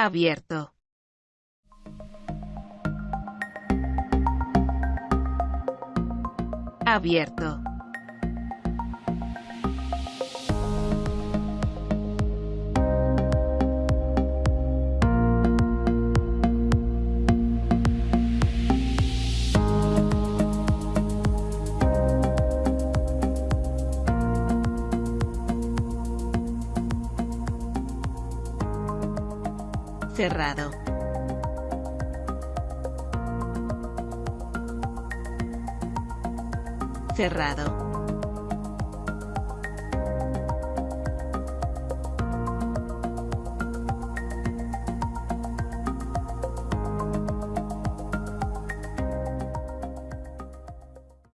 Abierto. Abierto. Cerrado. Cerrado.